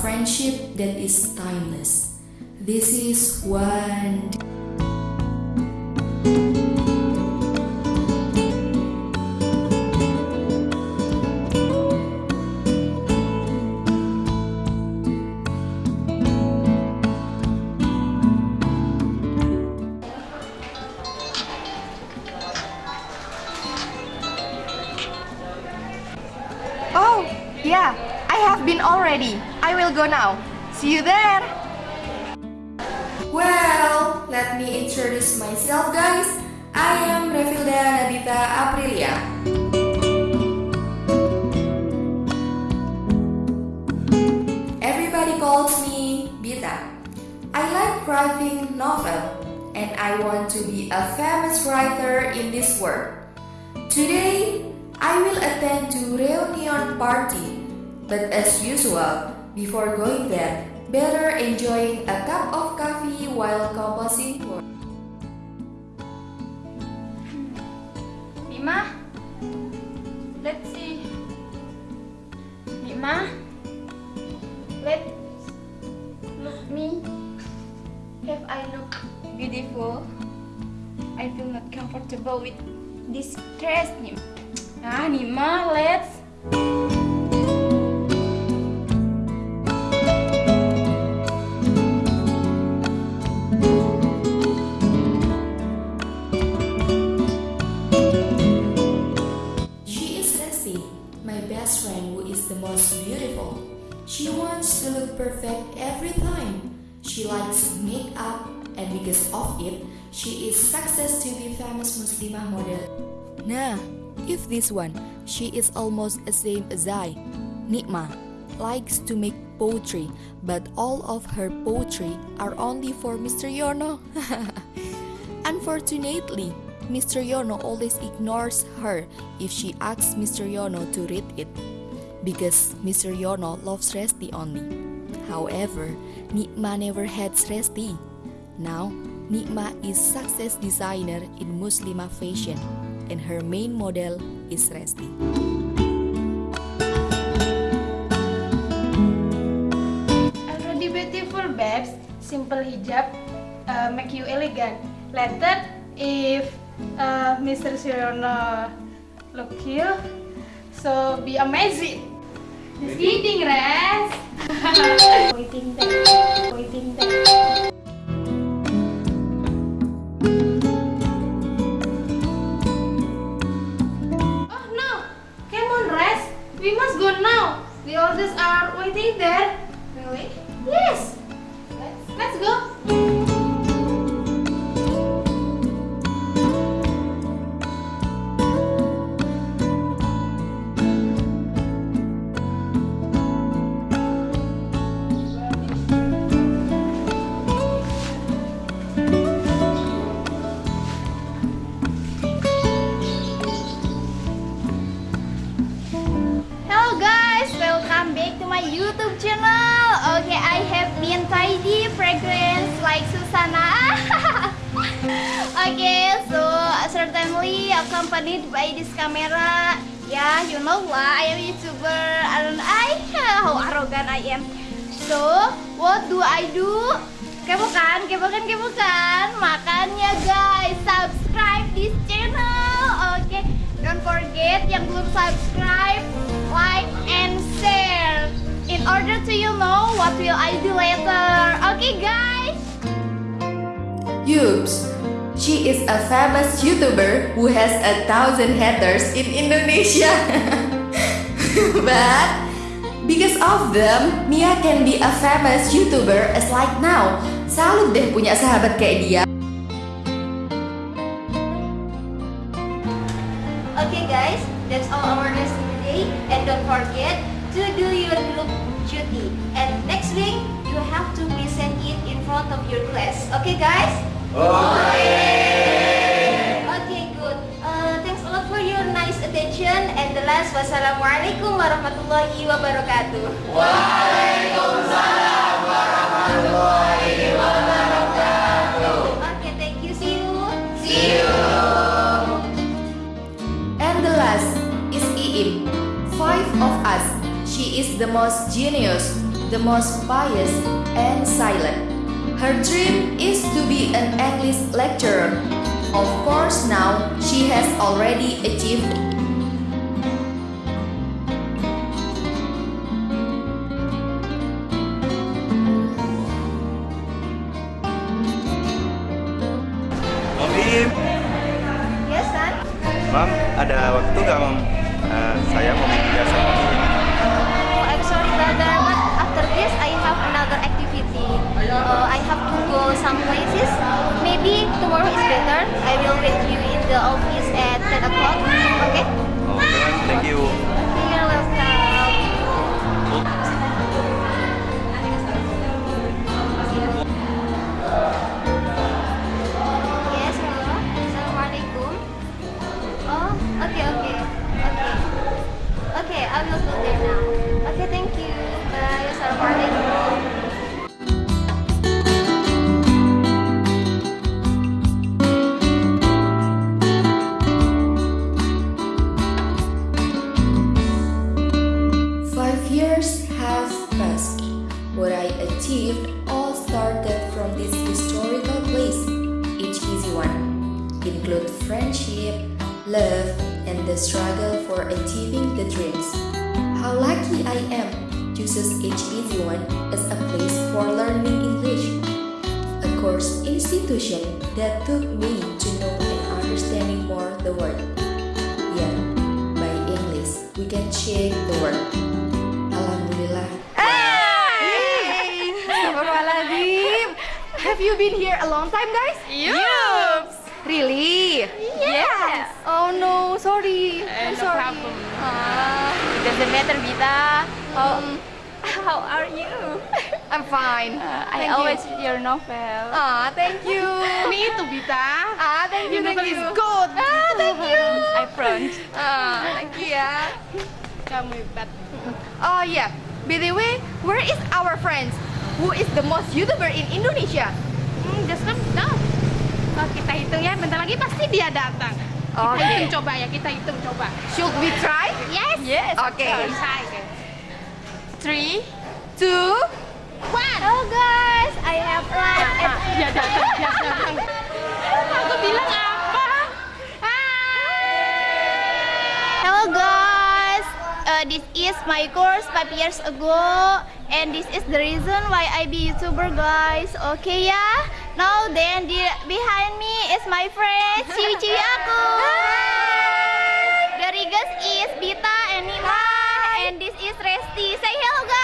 friendship that is timeless. This is one. But as usual, before going there, better enjoying a cup of coffee while composing for. Mima, let's see. Mima, let's look me. Have I look beautiful? I feel not comfortable with this dress, Nim. Ah, Nima, let's. Famous Muslimah model. Nah, if this one, she is almost the same as I. Nikma likes to make poetry, but all of her poetry are only for Mr. Yono. Unfortunately, Mr. Yono always ignores her if she asks Mr. Yono to read it because Mr. Yono loves Resti only. However, Nikma never had Resti. Now, Nikma is success designer in Muslima fashion and her main model is Resti. Already beautiful, babes. Simple hijab uh, make you elegant. Later, if uh, Mr. Sirono look you, so be amazing. Just kidding, Res. waiting there, waiting there. We must go now. The others are waiting there. Really? Yes. Let's let's go. YouTube channel. Okay, I have been tidy, fragrance like Susana. okay, so certainly accompanied by this camera. Yeah, you know lah, I am YouTuber, and I how arrogant I am. So, what do I do? Kepo kan, kepo kan, kepo kan. Makanya guys, subscribe this channel. Oke, don't forget yang belum subscribe, like and share. In order to you know what will I do later. Okay guys. Yups, she is a famous YouTuber who has a thousand haters in Indonesia. but because of them, Mia can be a famous YouTuber as like now. Salut deh punya sahabat kayak dia. Okay guys, that's all our lesson today and don't forget to do your group next week, you have to present it in front of your class. Okay, guys? Okay. Okay, good. Uh, thanks a lot for your nice attention. And the last, wassalamualaikum warahmatullahi wabarakatuh. Waalaikumsalam warahmatullahi wabarakatuh. Okay, thank you. See you. See you. And the last is Iim. Five of us. She is the most genius the most pious, and silent. Her dream is to be an English lecturer. Of course, now she has already achieved Mam Im, Yes, son. Mam, ada waktu nggak Mam? Eh, saya mau bicara sama Uh, I have to go some places. Maybe tomorrow is better. I will wait you in the office at 10 o'clock. Okay? Oke, Mam, thank you. You're welcome. Yes, hello. Assalamualaikum. Oh, okay, okay, okay. Okay, I will go there now. Okay, thank you. Bye. Assalamualaikum. Love, and the struggle for achieving the dreams. How lucky I am chooses each easy one as a place for learning English. A course institution that took me to know and understanding more the world. Yeah, by English, we can change the world. Alhamdulillah. Astagfirullahaladzim. Have you been here a long time, guys? Yup. Really? Oh no, sorry. Eh, I'm no sorry. problem. Ah, It doesn't matter, Vita. oh, How are you? I'm fine. Uh, I always You. read your novel. Ah, thank you. Me too, Vita. Ah, thank you, Your thank novel you. is good. Ah, thank you. I front. Ah, thank you ya. Kamu hebat. Oh yeah. By the way, where is our friends? Who is the most YouTuber in Indonesia? Hmm, just come now. Oh, kita hitung ya, bentar lagi pasti dia datang. Kita hitung coba ya, kita hitung coba. Should we try? Yes. Yes. Okay. Three. Two. One. Hello guys, I have lunch. Ah, dia datang, dia datang. Aku bilang apa? Hello guys, uh, this is my course five years ago, and this is the reason why I be YouTuber, guys. Okay ya? Now then, the, behind me is my friend ciwi-ciwi aku. The guys is Bita and Nima, and this is Resti. Say hello, guys.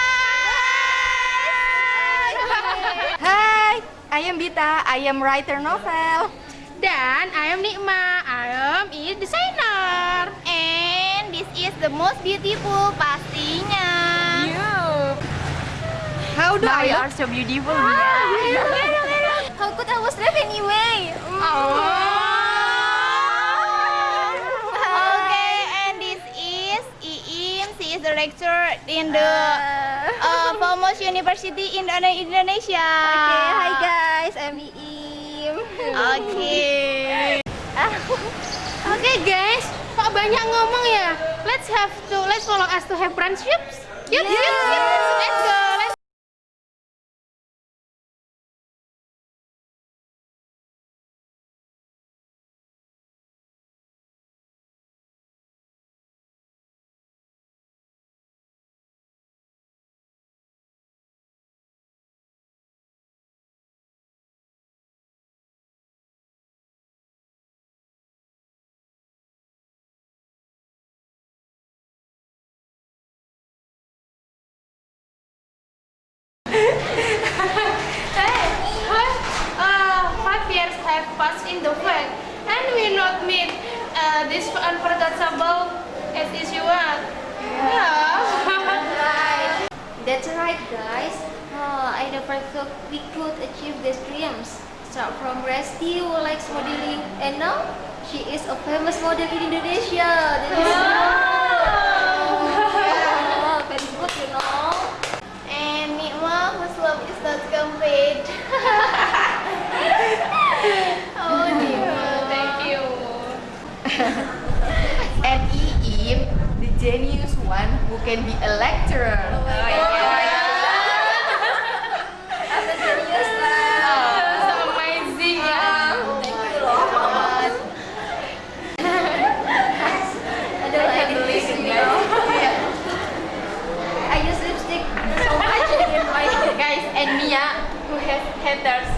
Hi, I am Bita. I am writer novel. Dan I am Nikma, I am is designer. And this is the most beautiful pastinya. You. How do I you look? are so beautiful. How could I was left anyway? Okay, and this is Iim. She is the lecturer in the uh, Foremost University in Indonesia. Okay, hi guys, I'm Iim. Okay. Oke guys, kok banyak ngomong ya? Let's have to, let's follow us to have friendships. Yuk, yuk, yuk, let's go. Let's passed in the fact, and we not meet uh, this unforgettable as usual. Yeah. Right. That's right, guys. Oh, I never thought we could achieve these dreams. Start from who likes modeling, and now she is a famous model in Indonesia. That is wow, very good, you know. And Nikma, whose love is not complete. genius one who can be a lecturer. Oh my God. I'm. So oh, amazing ya. Thank you I can this, you know. I use lipstick so much in my Guys, and Mia who has haters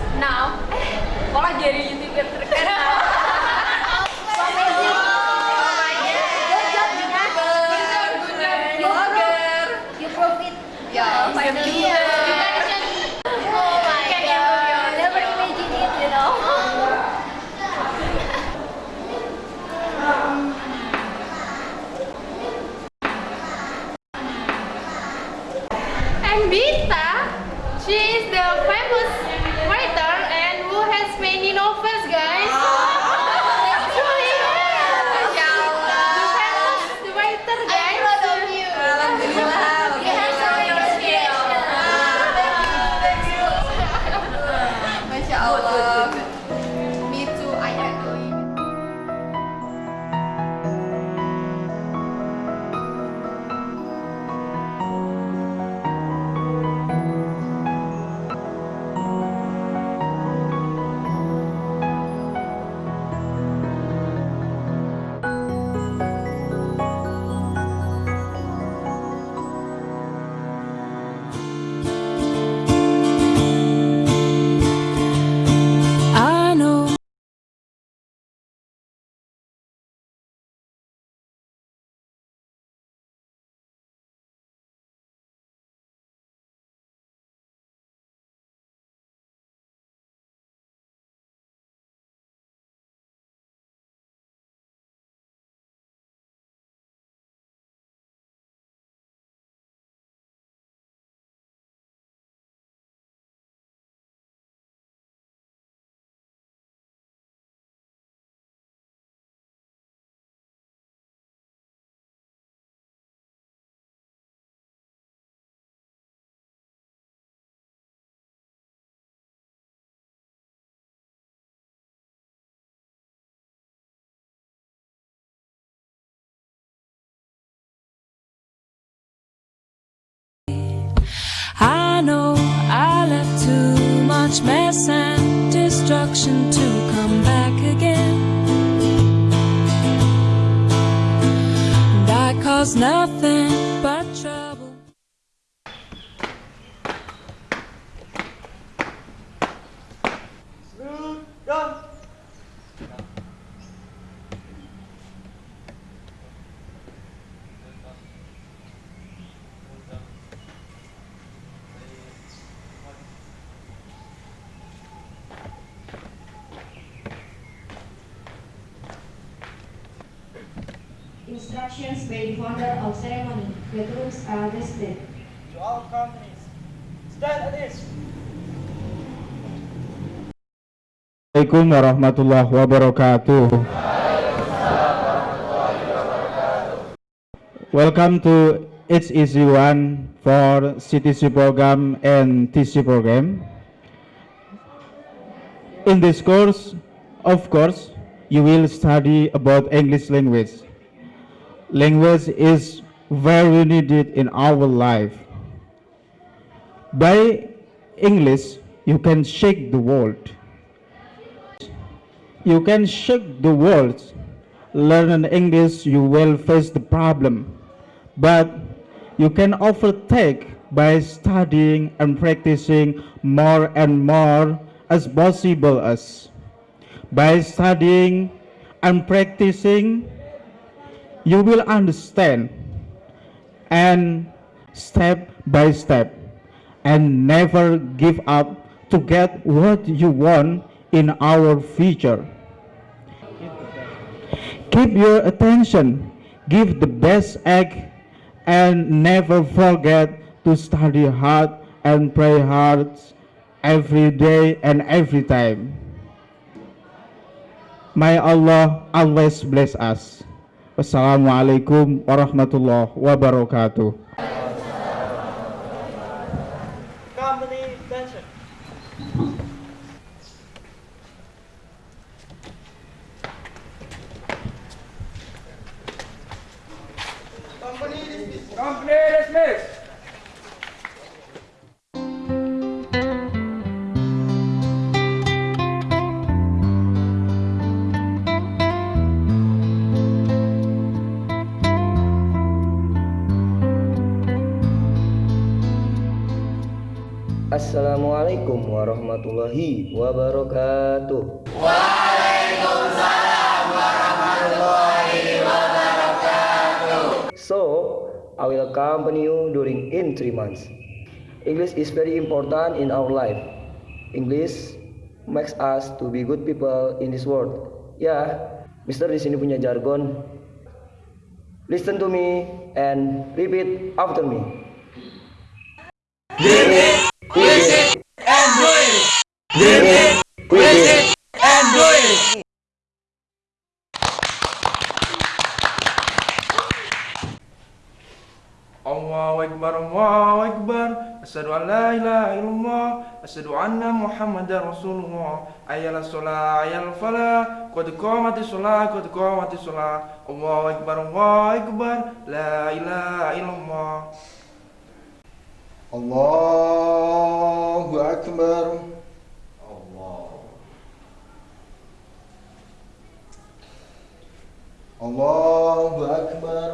was nothing. Are listed. to all companies. Stand at this. Assalamualaikum warahmatullahi wabarakatuh. Welcome to It's Easy One for CTC program and TC program. In this course, of course, you will study about English language. Language is very needed in our life. By English, you can shake the world. You can shake the world. Learn English, you will face the problem. But you can overtake by studying and practicing more and more as possible as. By studying and practicing, you will understand and step by step and never give up to get what you want in our future. Keep your attention, give the best egg, and never forget to study hard and pray hard every day and every time. May Allah always bless us. Wassalamualaikum warahmatullahi wabarakatuh. Assalamualaikum warahmatullahi wabarakatuh. So, I will accompany you during in three months. English is very important in our life. English makes us to be good people in this world. Ya, Mister di sini punya jargon. Listen to me and repeat after me. Allahu Akbar, Allahu Akbar. Asyhadu an la ilaha illallah. Asyhadu anna Muhammadar Rasulullah. Ayyala sholah, ayyal falah. Qad qamati sholah, qad qamati sholah Allahu Akbar, Allahu Akbar. La ilaha illallah Allahu Akbar. Allahu Akbar.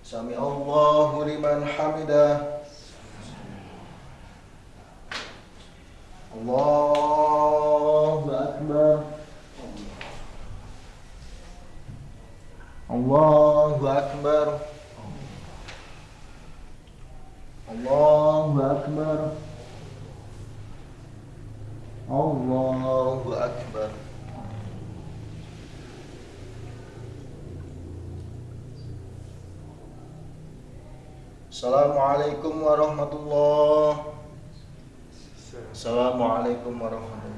Sami Allahu liman hamidah. Allahu Akbar. Allahu Akbar. Allahu Akbar. Allahu Akbar. Assalamualaikum warahmatullahi Assalamualaikum warahmatullahi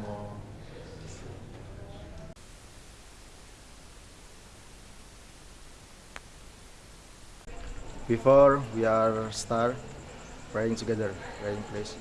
Before we are start praying together, praying please.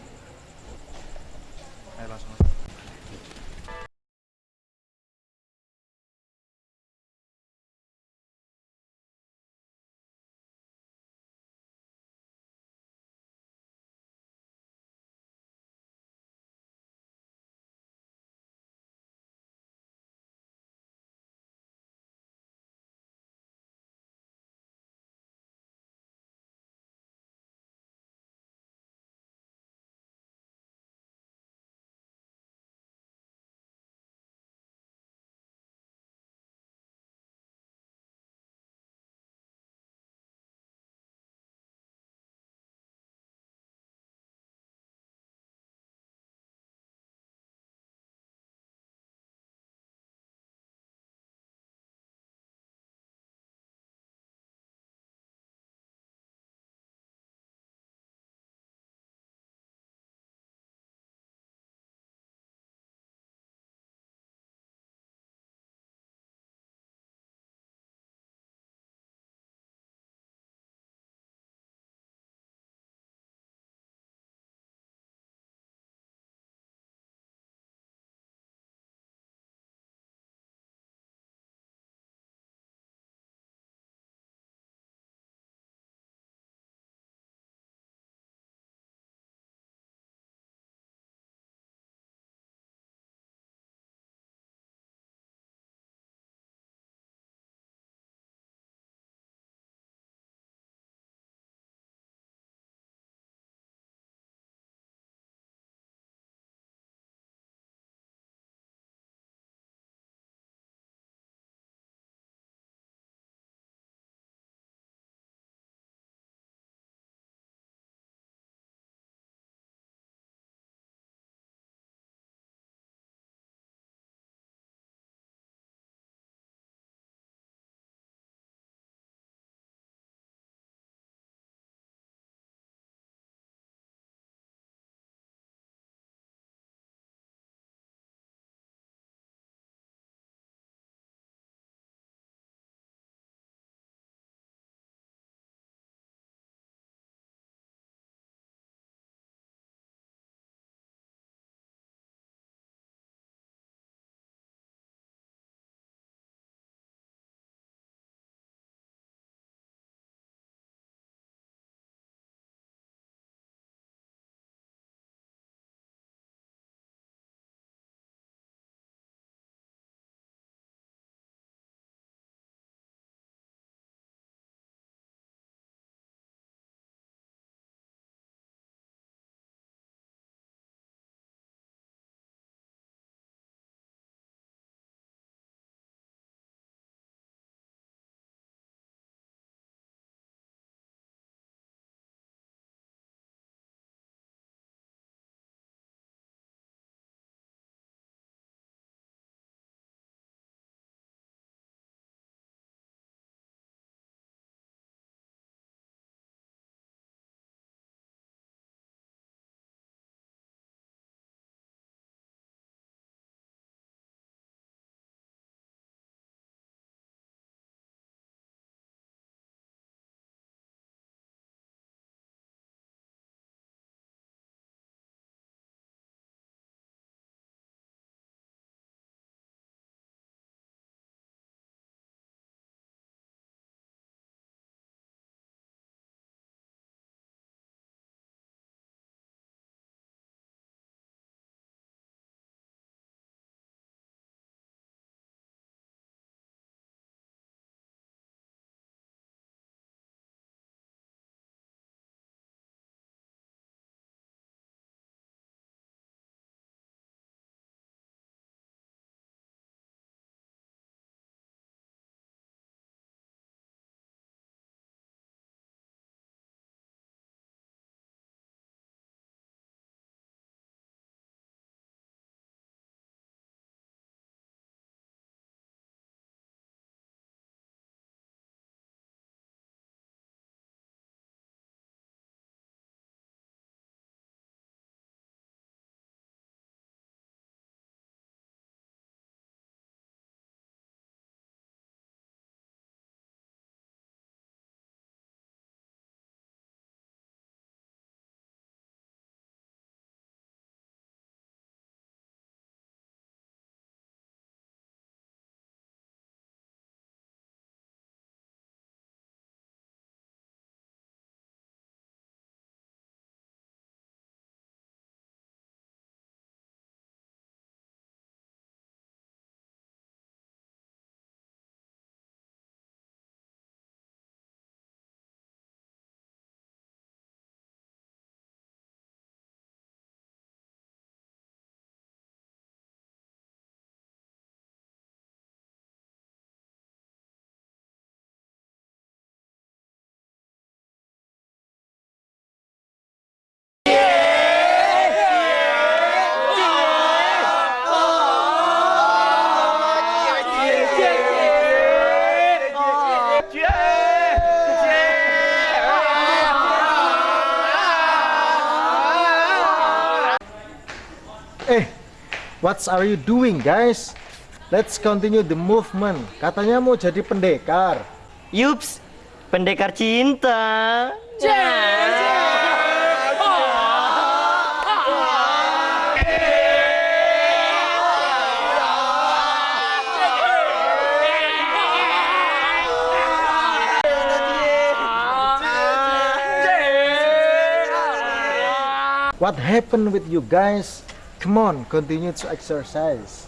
What are you doing guys? Let's continue the movement. Katanya mau jadi pendekar. Yups, pendekar cinta. What happened with you guys? Come on, continue to exercise.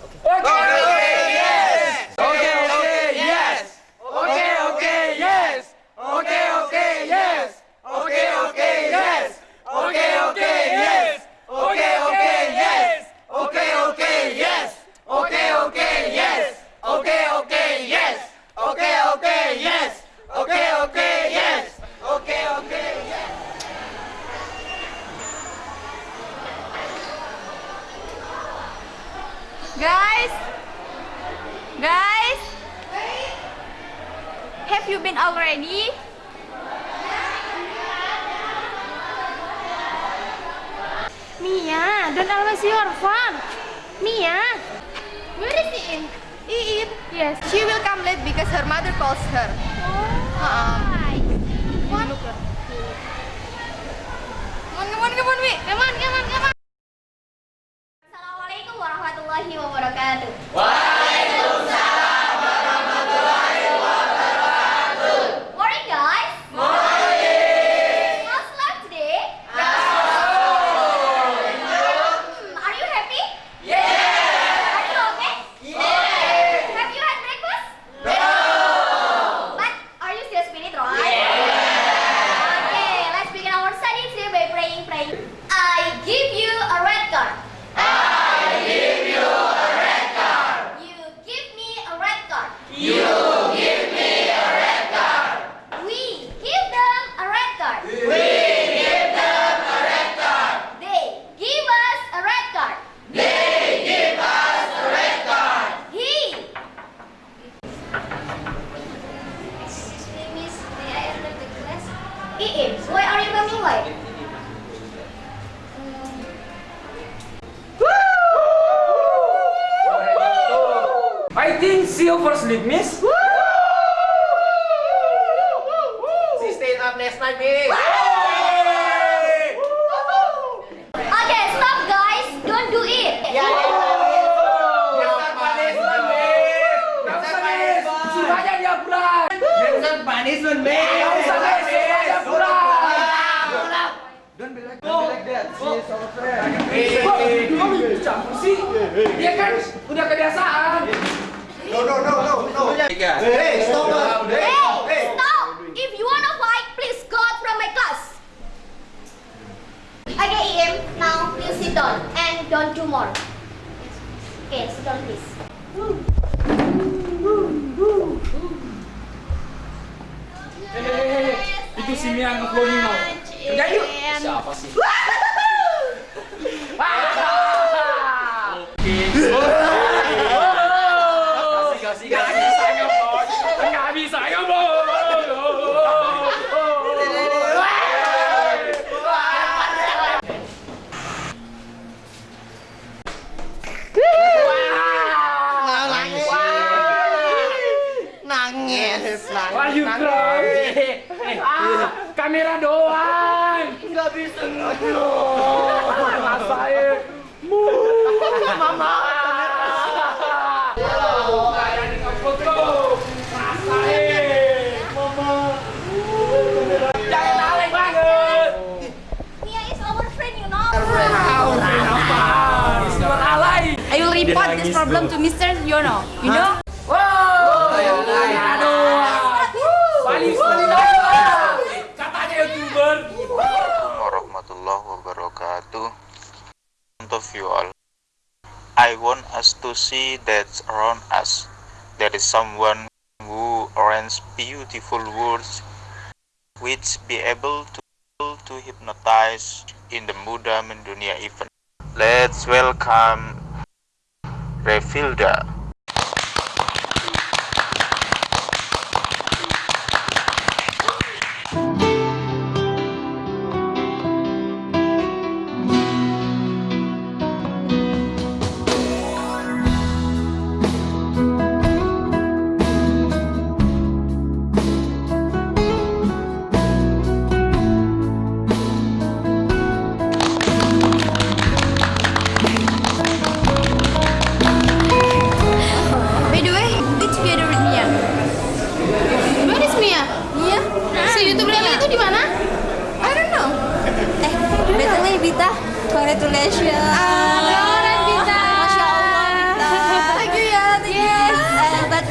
Indono. Indo. Katanya youtuber. Warahmatullahi wabarakatuh. Untuk you all. I want us to see that around us there is someone who arranges beautiful words which be able to to hypnotize in the Muda Mendunia event. Let's welcome Refilda.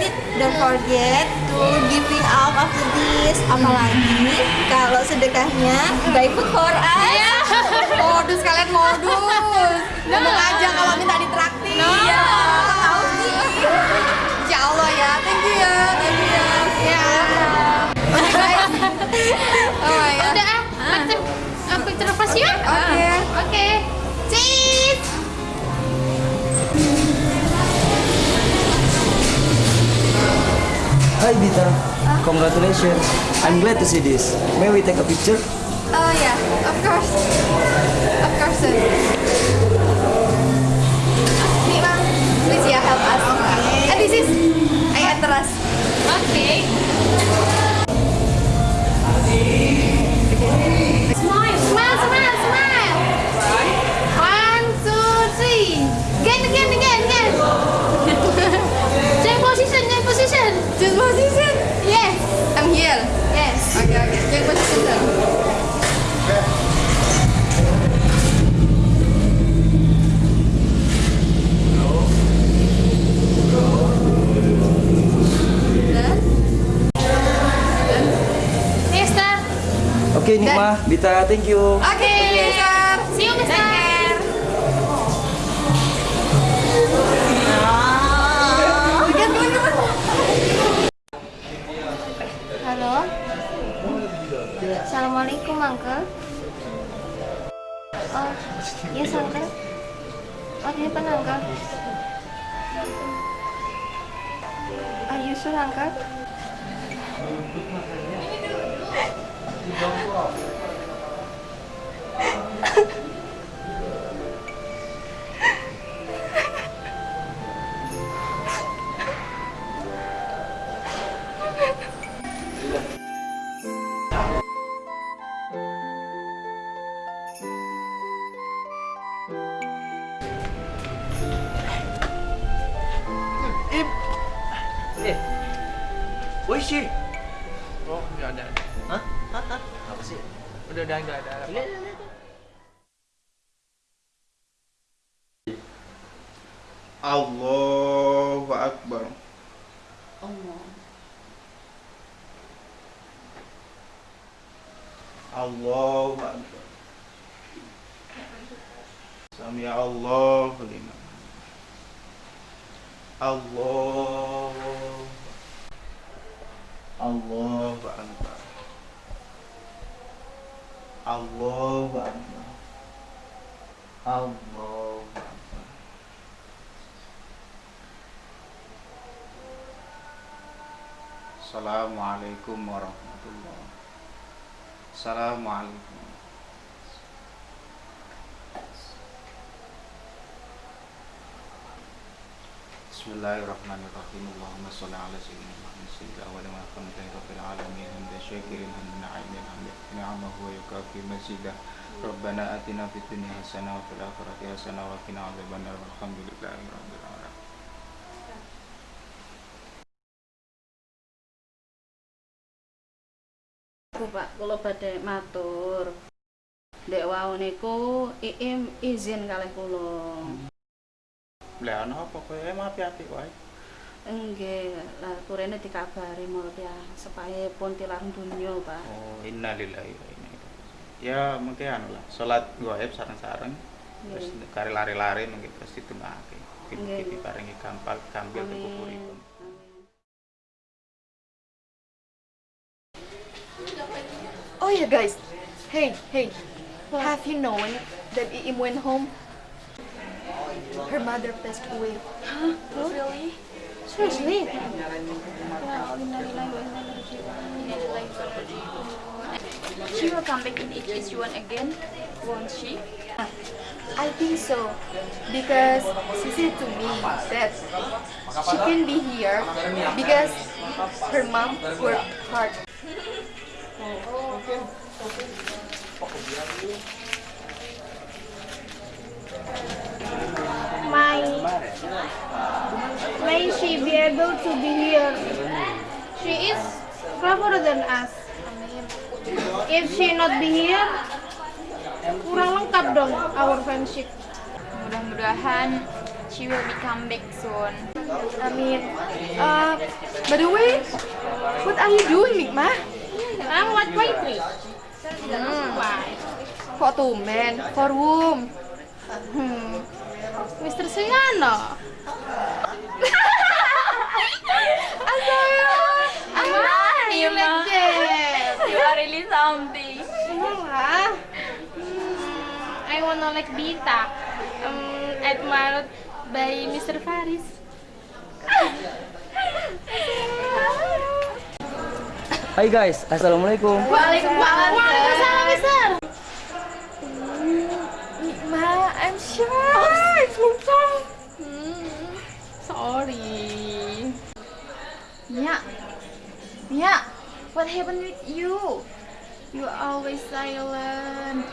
Uh, don't forget to giving up after this. Apalagi kalau sedekahnya by food for us. Modus kalian modus. Ngomong aja kalau minta ditraktir. Iya. Tahu sih. Insya Allah ya. Thank you ya. Thank you ya. Ya. Oke guys. Oh my god. Udah ah, picture, ah, picture yuk. Oke. Oke. Cheese. Hi Bita, congratulations. I'm glad to see this. May we take a picture? Oh yeah, of course. Of course. sir. Nih, Bang. Please ya help us. And this is I enter. Okay. Change position. Yes. I'm here. Yes. Okay, okay. Check position. Oke Nikmah, Bita, thank you. Oke, Mister. Assalamualaikum, Uncle. Oh, yes, Uncle. What happened, Uncle? Are you sure, Uncle? Assalamualaikum warahmatullahi Assalamualaikum. Bismillahirrahmanirrahim. Allahumma salli ala sayyidina Muhammad sayyidil awwalin wal akhirin rabbil alamin. Hamdan syakirin hamdan na'imin hamdan ni'amahu wa yukafi mazidah Rabbana atina fid dunya hasanah wa fil akhirati hasanah wa qina adzabannar walhamdulillahi alamin Aku Pak, kula badhe matur. Dek wau niku Iim izin kalih kula. Lah ana apa kowe emang apik-apik wae. Nggih, lah kurene dikabari mulya supaya pun tilarang dunya, Pak. Oh, innalillahi wa inna ilaihi raji'un. Ya mungkin anu lah, salat gaib sareng-sareng terus Nggih. kare lari-lari mungkin pasti tungake. Nggih, Mungkin nggih. diparingi gampal gambil Amin. Yeah, guys. Hey, hey. Have you known that Iim went home? Her mother passed away. Huh? Really? Seriously? She will come back in HH1 again, won't she? I think so. Because she said to me that she can be here because her mom worked hard. May, may she be able to be here. She is cleverer than us. If she not be here, kurang lengkap dong our friendship. Mudah-mudahan she will become back soon. Amin. Uh, by the way, what are you doing, Nikma? I'm what poetry. Hmm. Kok tumben? For whom? Hmm. Mr. Suyano. Aman, you like that. You are really something. Hmm, I wanna like Bita. Um, admired by Mr. Faris. Hai guys, assalamualaikum. Waalaikumsalam. Waalaikumsalam, Mister. Ma, I'm sure. Hmm, sorry. Mia, Mia, what happened with you? You always silent.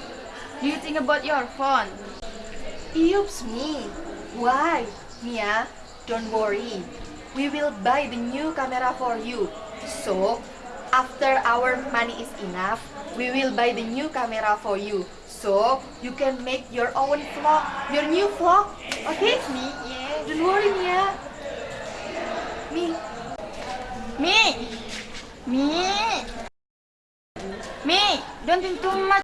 Do you think about your phone? Oops me. Why? Mia, don't worry. We will buy the new camera for you. So, after our money is enough, we will buy the new camera for you. So, you can make your own vlog, your new vlog. Okay? Me, yeah. Don't worry, Mia. Me. Me, me, me. Don't think too much.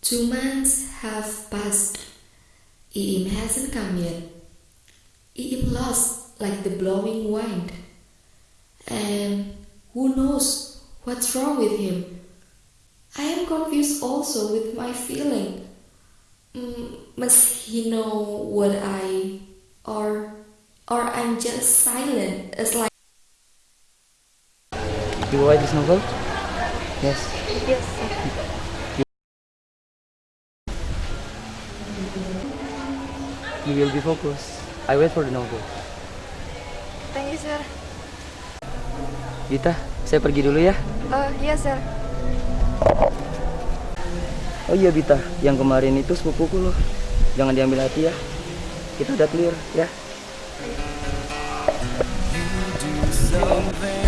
Two months have passed. Iim hasn't come yet. Iim lost like the blowing wind. And who knows what's wrong with him? I am confused also with my feeling. Mm, must he know what I or or I'm just silent. It's like You write this novel? Yes. You will be focused. I wait for the novel. Thank you, sir. Gita, saya pergi dulu ya. Oh, iya, sir. Oh iya Bita, yang kemarin itu sepupuku loh. Jangan diambil hati ya. Kita udah clear ya. that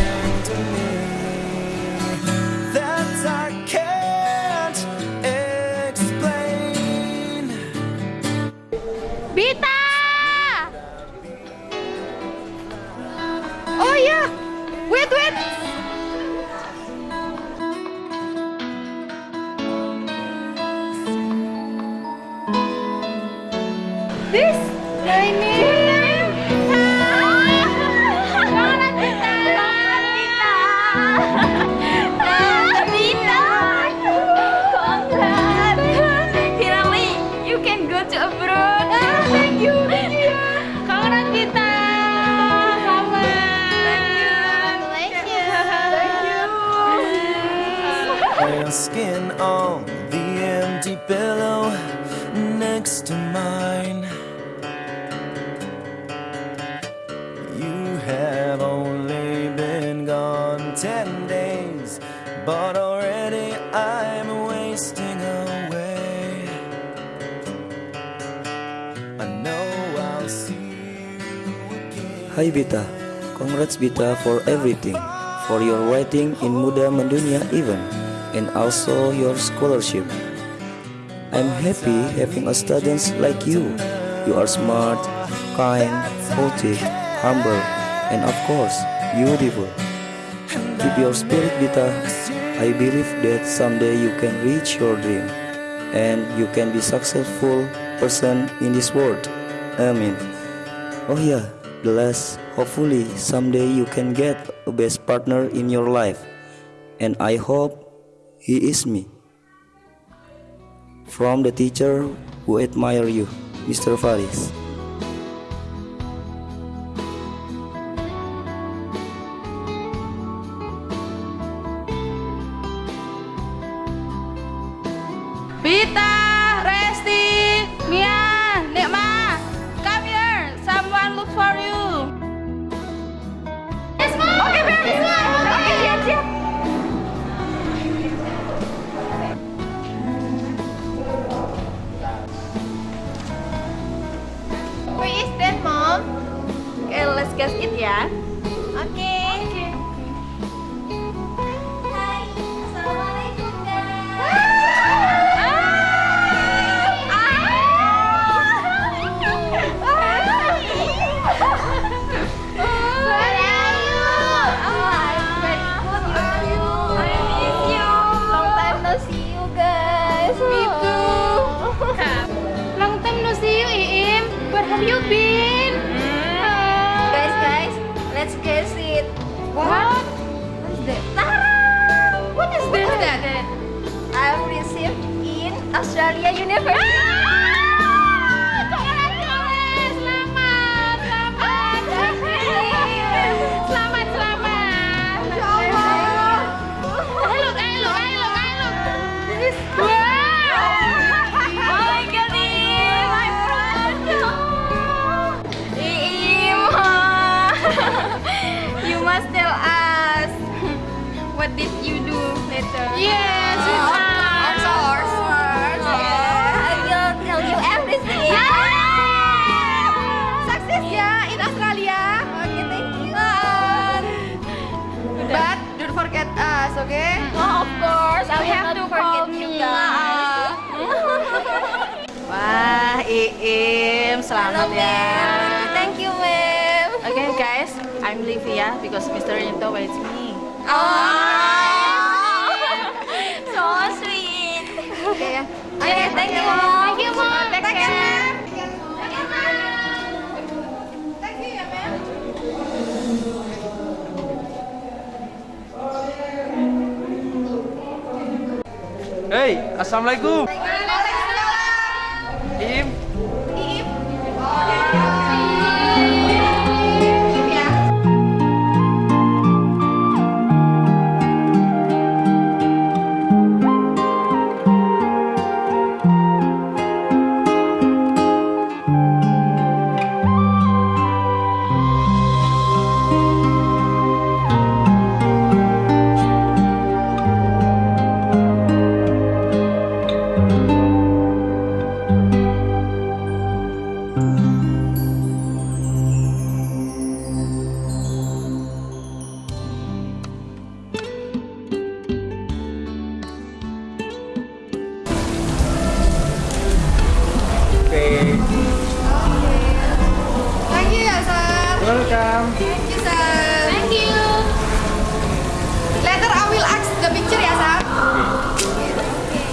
Hai Bita, congrats Bita for everything, for your writing in Muda Mendunia event, and also your scholarship. I'm happy having a student like you. You are smart, kind, positive, humble, and of course, beautiful. Keep your spirit, Bita. I believe that someday you can reach your dream, and you can be successful person in this world. Amen. Oh yeah, the last. Hopefully someday you can get a best partner in your life, and I hope he is me. From the teacher who admire you, Mr. Faris.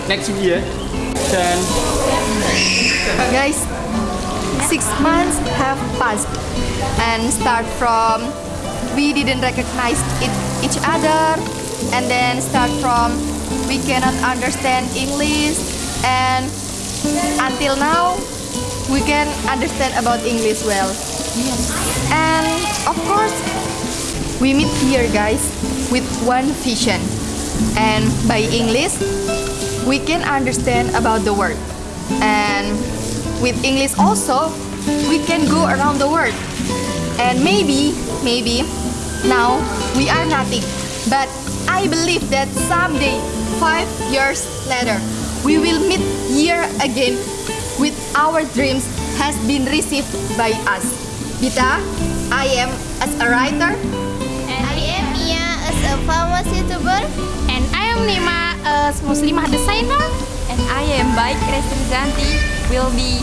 Next year. Dan Guys, six months have passed and start from we didn't recognize it, each other and then start from we cannot understand English and until now we can understand about English well. And of course, we meet here guys with one vision and by English we can understand about the world and with English also we can go around the world and maybe maybe now we are nothing. But I believe that someday five years later we will meet here again with our dreams has been received by us. Bita I am as a writer. And I am Mia as a famous YouTuber. And I am Nima as Muslimah designer. And I am Baik Restrizanti will be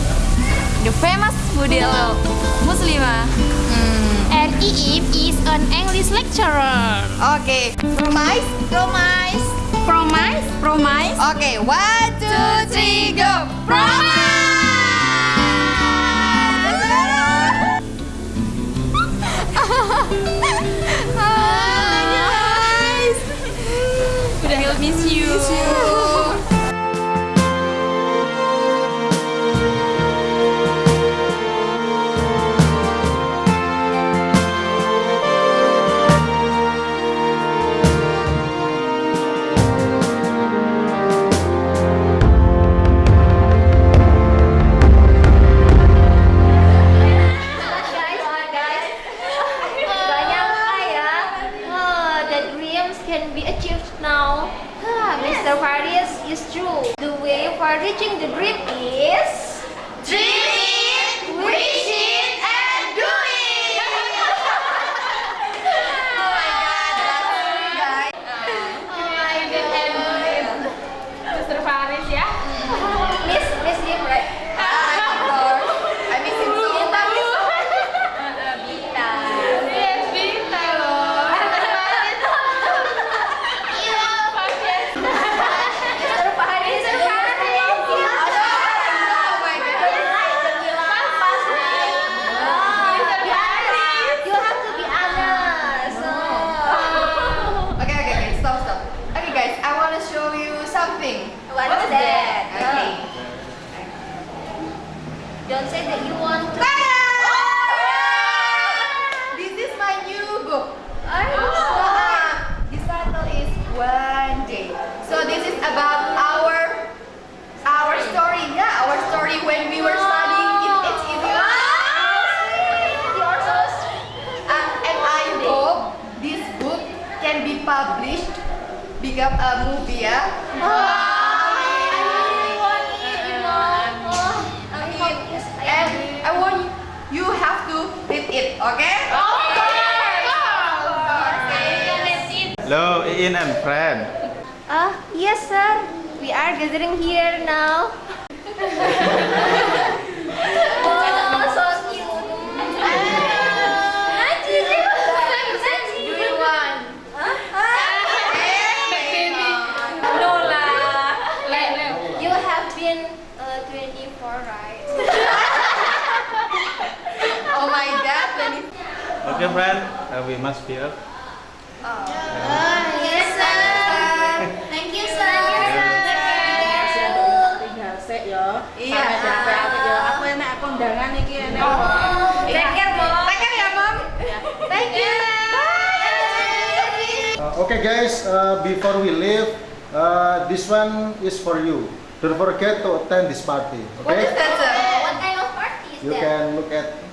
the famous model Muslimah. And Iip is an English lecturer. Okay, promise? Promise. Promise. Promise. Okay, one, two, three, go! Promise! miss you. Miss you. Mr. Is true. The way for reaching the dream is dream friend. Ah, yes, sir. We are gathering here now. oh, so cute. You want? No lah. You have been uh, 24, right? Oh my god, Okay, friend, uh, we must be up. yes, Aku enak aku undangan iki enak. Take care, Mom. Take care ya, Mom. Thank you. Uh, okay guys, uh, before we leave, uh, this one is for you. Don't forget to attend this party. What is Okay? that, sir? What kind of party is You that? can look at.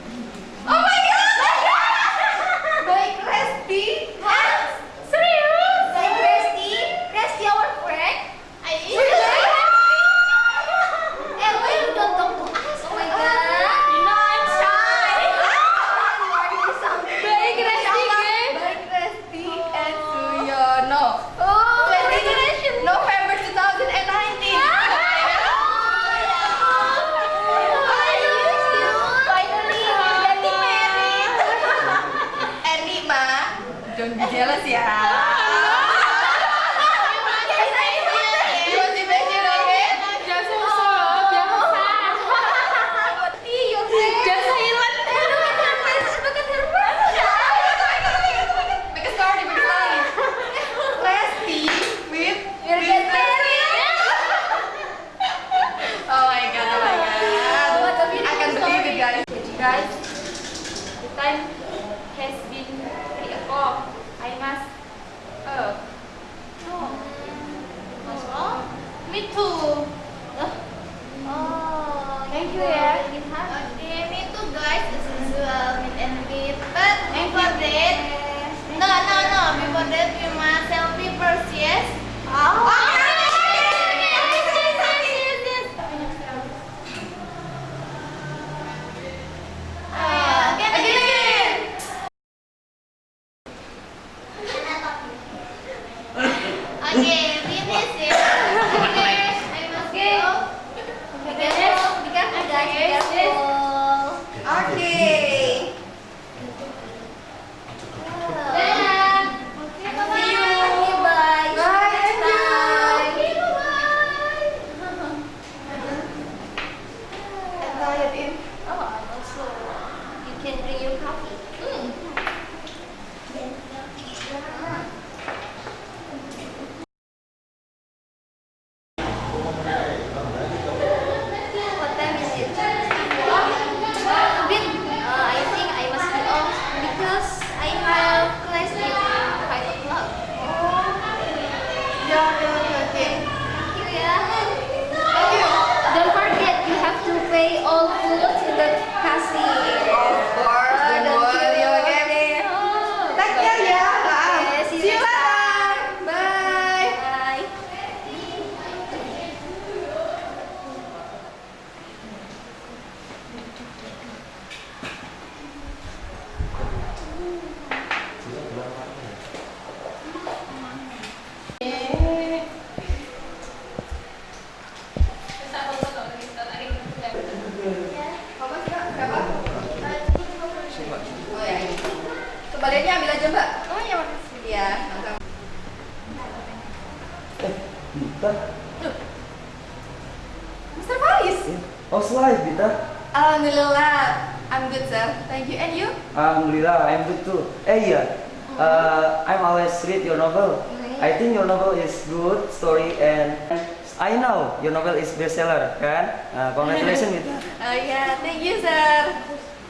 Is bestseller, kan? Uh, congratulations, Bita. Oh yeah, thank you, sir.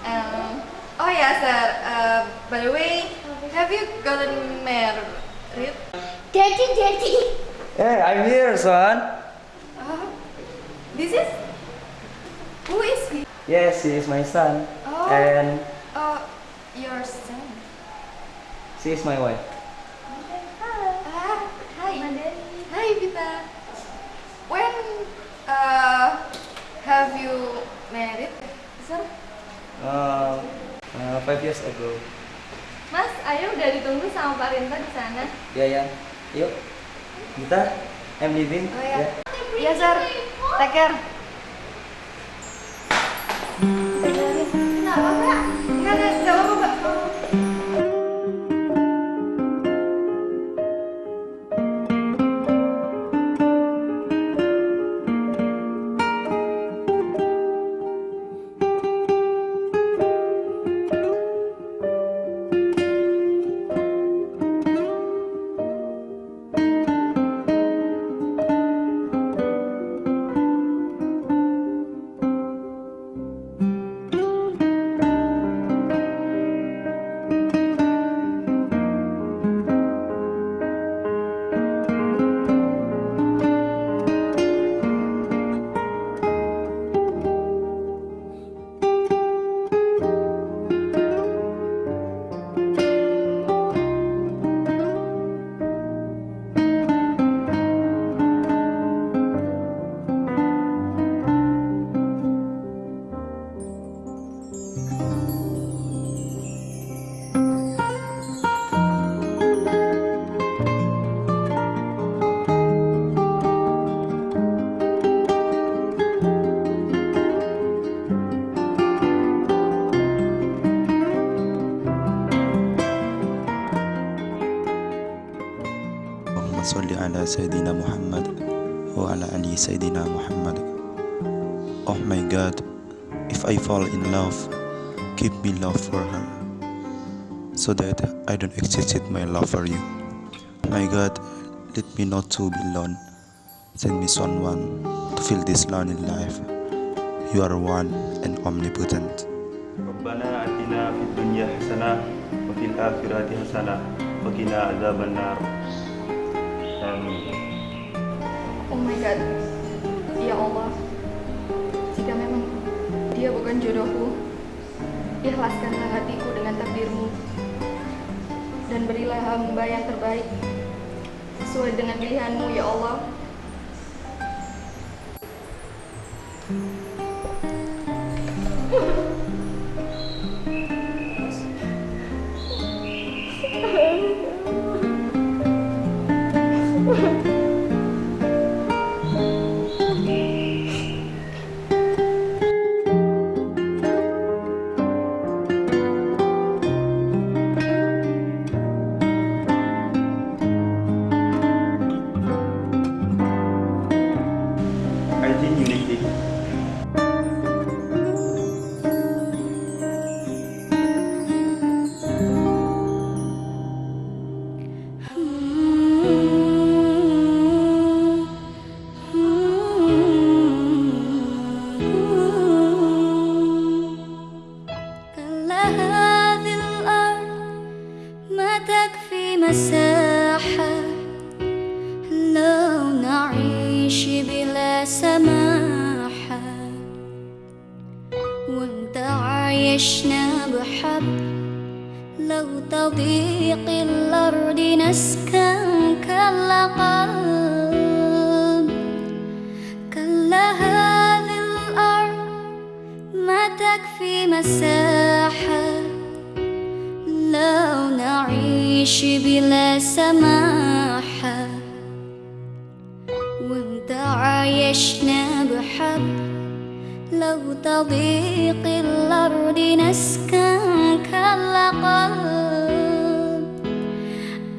Um, oh yeah, sir. Uh, by the way, have you gotten married? Daddy, daddy. Hey, I'm here, son. Uh, this is who is he? Yes, he is my son, Oh. and Oh, your son. she is my wife. Ah, hi. Hi, Vita. Uh have you married, sir? Uh, uh, five years ago. Mas, ayo udah ditunggu sama Pak Rinta di sana. Ya ya, yuk. Bita, I'm leaving. Oh ya. Iya, sir. Take care. Kenapa, Kak? على سيدنا محمد وعلى آل سيدنا محمد Oh my God, if I fall in love, keep me love for her, so that I don't exit my love for you. My God, let me not to be alone. Send me someone to fill this lonely life. You are one and omnipotent. ربنا آتنا في الدنيا حسنة وفي الآخرة حسنة وقنا عذاب النار Oh my God, Ya Allah, jika memang dia bukan jodohku, ikhlaskanlah hatiku dengan takdirmu. Dan berilah hamba yang terbaik sesuai dengan pilihanmu ya Allah. تضيق الأرض نسكن كلا قلب كلا هذه الأرض ما تكفي مساحة. لو نعيش بلا سماحة. وانت عايشنا بحب. لو تضيق الأرض نسكن كلا قلب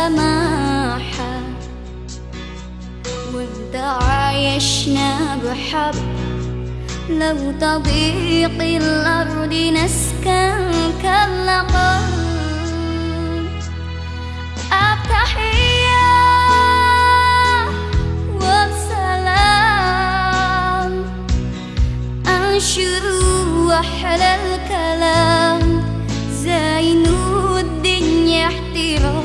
سماحة وانت عايشنا بحب. لو تضيق الأرض نسكن أنشر أحلى الكلام زين الدنيا احترام.